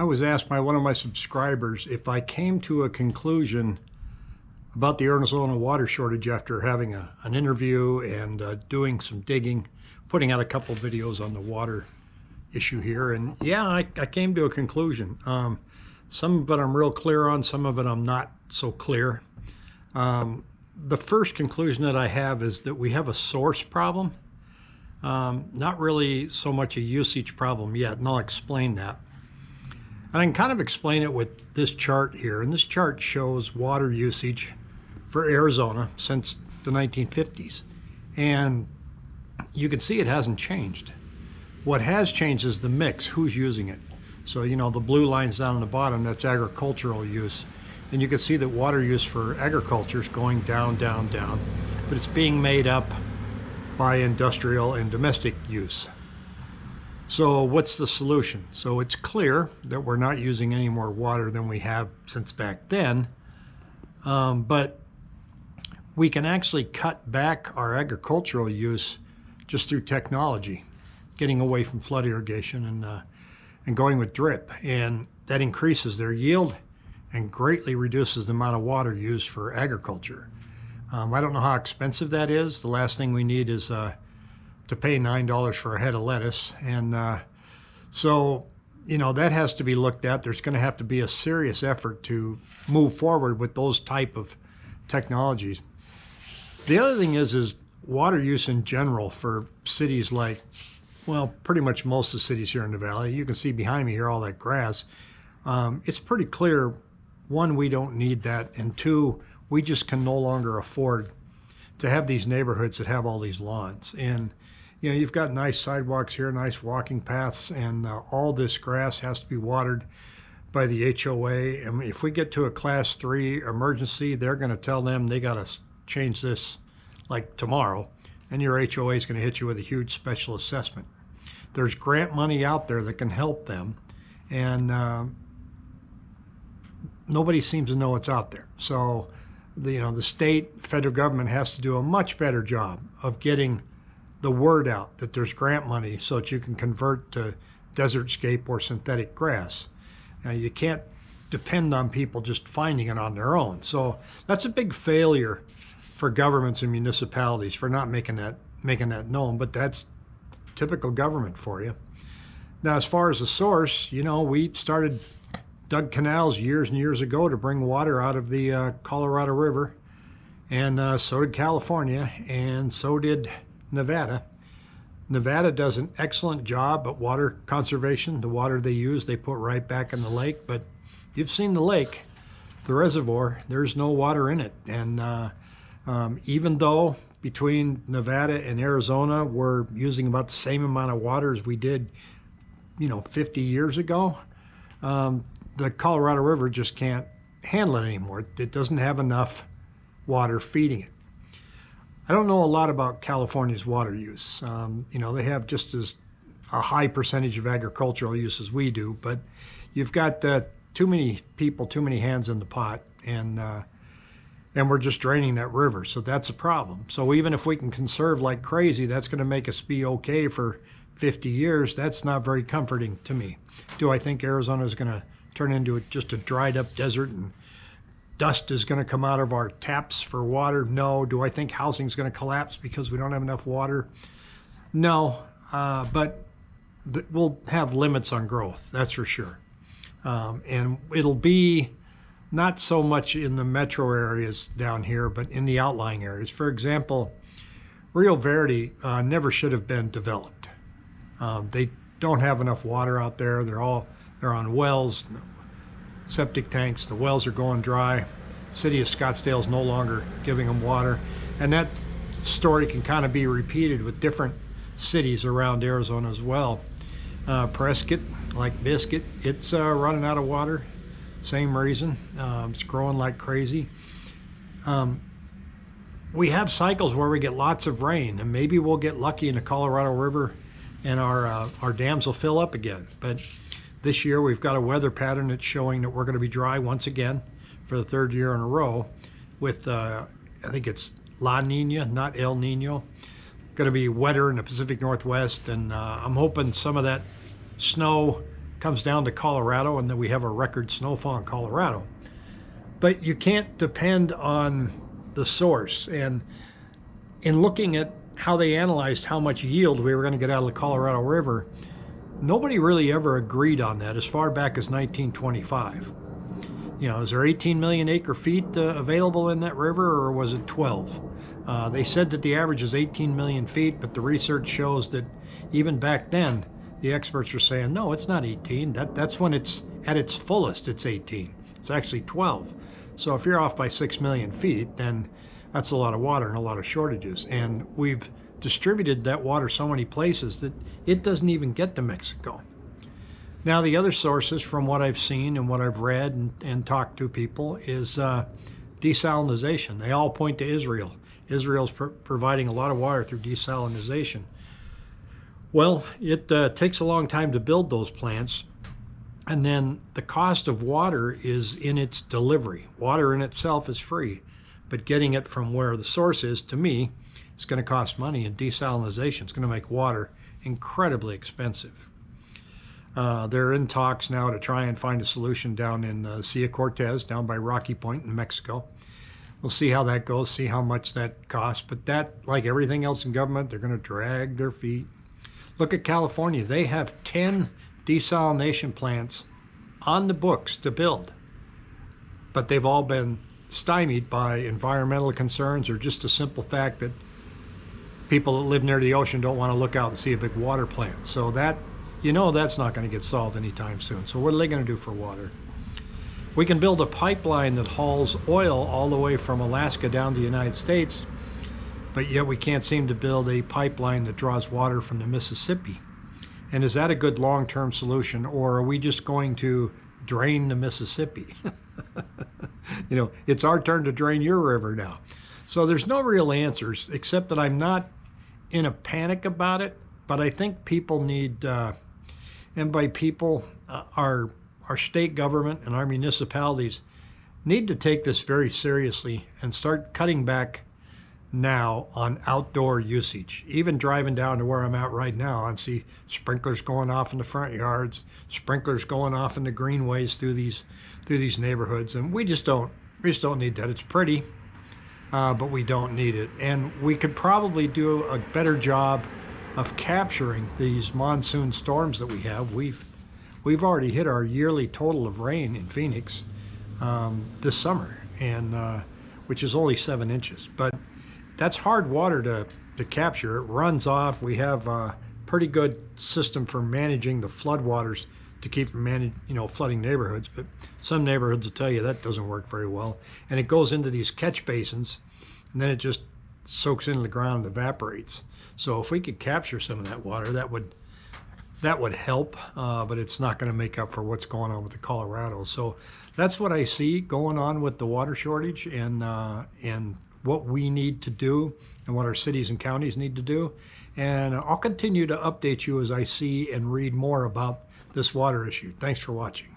I was asked by one of my subscribers if I came to a conclusion about the Arizona water shortage after having a, an interview and uh, doing some digging, putting out a couple videos on the water issue here. And yeah, I, I came to a conclusion. Um, some of it I'm real clear on, some of it I'm not so clear. Um, the first conclusion that I have is that we have a source problem. Um, not really so much a usage problem yet, and I'll explain that. And I can kind of explain it with this chart here. And this chart shows water usage for Arizona since the 1950s. And you can see it hasn't changed. What has changed is the mix, who's using it. So, you know, the blue lines down on the bottom, that's agricultural use. And you can see that water use for agriculture is going down, down, down. But it's being made up by industrial and domestic use. So what's the solution? So it's clear that we're not using any more water than we have since back then, um, but we can actually cut back our agricultural use just through technology, getting away from flood irrigation and, uh, and going with drip. And that increases their yield and greatly reduces the amount of water used for agriculture. Um, I don't know how expensive that is. The last thing we need is uh, to pay $9 for a head of lettuce. And uh, so, you know, that has to be looked at. There's going to have to be a serious effort to move forward with those type of technologies. The other thing is, is water use in general for cities like, well, pretty much most of the cities here in the valley. You can see behind me here all that grass. Um, it's pretty clear, one, we don't need that, and two, we just can no longer afford to have these neighborhoods that have all these lawns. And you know, you've got nice sidewalks here, nice walking paths, and uh, all this grass has to be watered by the HOA. And if we get to a class three emergency, they're going to tell them they got to change this like tomorrow, and your HOA is going to hit you with a huge special assessment. There's grant money out there that can help them, and uh, nobody seems to know it's out there. So, the, you know, the state, federal government has to do a much better job of getting the word out that there's grant money so that you can convert to desert scape or synthetic grass. Now, you can't depend on people just finding it on their own. So that's a big failure for governments and municipalities for not making that making that known. But that's typical government for you. Now, as far as the source, you know, we started dug canals years and years ago to bring water out of the uh, Colorado River, and uh, so did California, and so did Nevada. Nevada does an excellent job at water conservation. The water they use, they put right back in the lake. But you've seen the lake, the reservoir, there's no water in it. And uh, um, even though between Nevada and Arizona, we're using about the same amount of water as we did, you know, 50 years ago, um, the Colorado River just can't handle it anymore. It doesn't have enough water feeding it. I don't know a lot about California's water use. Um, you know, they have just as a high percentage of agricultural use as we do, but you've got uh, too many people, too many hands in the pot, and uh, and we're just draining that river. So that's a problem. So even if we can conserve like crazy, that's going to make us be okay for 50 years. That's not very comforting to me. Do I think Arizona is going to turn into just a dried up desert and dust is going to come out of our taps for water? No. Do I think housing is going to collapse because we don't have enough water? No. Uh, but we'll have limits on growth, that's for sure. Um, and it'll be not so much in the metro areas down here, but in the outlying areas. For example, Rio Verde uh, never should have been developed. Um, they don't have enough water out there. They're all they're on wells, septic tanks. The wells are going dry. City of Scottsdale is no longer giving them water. And that story can kind of be repeated with different cities around Arizona as well. Uh, Prescott, like Biscuit, it's uh, running out of water. Same reason. Um, it's growing like crazy. Um, we have cycles where we get lots of rain, and maybe we'll get lucky in the Colorado River and our, uh, our dams will fill up again. But this year we've got a weather pattern that's showing that we're going to be dry once again for the third year in a row with, uh, I think it's La Nina, not El Nino. Going to be wetter in the Pacific Northwest, and uh, I'm hoping some of that snow comes down to Colorado, and then we have a record snowfall in Colorado. But you can't depend on the source. And in looking at how they analyzed how much yield we were going to get out of the Colorado River, nobody really ever agreed on that as far back as 1925. You know, is there 18 million acre feet uh, available in that river, or was it 12? Uh, they said that the average is 18 million feet, but the research shows that even back then, the experts were saying, no, it's not 18. That, that's when it's at its fullest, it's 18. It's actually 12. So if you're off by 6 million feet, then that's a lot of water and a lot of shortages. And we've distributed that water so many places that it doesn't even get to Mexico. Now, the other sources from what I've seen and what I've read and, and talked to people is uh, desalination. They all point to Israel. Israel's pr providing a lot of water through desalination. Well, it uh, takes a long time to build those plants. And then the cost of water is in its delivery. Water in itself is free, but getting it from where the source is, to me, is going to cost money. And desalination is going to make water incredibly expensive. Uh, they're in talks now to try and find a solution down in uh, Sea Cortez, down by Rocky Point in Mexico. We'll see how that goes, see how much that costs. But that, like everything else in government, they're going to drag their feet. Look at California. They have 10 desalination plants on the books to build, but they've all been stymied by environmental concerns or just a simple fact that people that live near the ocean don't want to look out and see a big water plant. So that you know that's not going to get solved anytime soon. So what are they going to do for water? We can build a pipeline that hauls oil all the way from Alaska down to the United States, but yet we can't seem to build a pipeline that draws water from the Mississippi. And is that a good long-term solution, or are we just going to drain the Mississippi? you know, it's our turn to drain your river now. So there's no real answers, except that I'm not in a panic about it, but I think people need uh, and by people, uh, our, our state government and our municipalities need to take this very seriously and start cutting back now on outdoor usage. Even driving down to where I'm at right now, I see sprinklers going off in the front yards, sprinklers going off in the greenways through these through these neighborhoods, and we just don't we just don't need that. It's pretty, uh, but we don't need it, and we could probably do a better job of capturing these monsoon storms that we have. We've we've already hit our yearly total of rain in Phoenix um, this summer, and uh, which is only seven inches. But that's hard water to to capture. It runs off. We have a pretty good system for managing the floodwaters to keep from manage, you know, flooding neighborhoods. But some neighborhoods will tell you that doesn't work very well, and it goes into these catch basins, and then it just soaks into the ground and evaporates. So if we could capture some of that water, that would that would help, uh, but it's not going to make up for what's going on with the Colorado. So that's what I see going on with the water shortage and uh, and what we need to do and what our cities and counties need to do. And I'll continue to update you as I see and read more about this water issue. Thanks for watching.